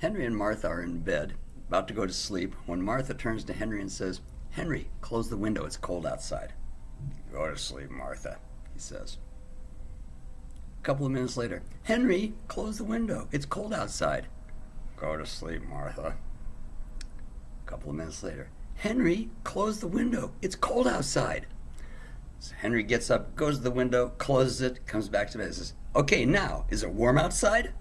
Henry and Martha are in bed, about to go to sleep, when Martha turns to Henry and says, Henry, close the window, it's cold outside. Go to sleep, Martha, he says. A couple of minutes later, Henry, close the window, it's cold outside. Go to sleep, Martha. A couple of minutes later, Henry, close the window, it's cold outside. So Henry gets up, goes to the window, closes it, comes back to bed, and says, Okay, now, is it warm outside?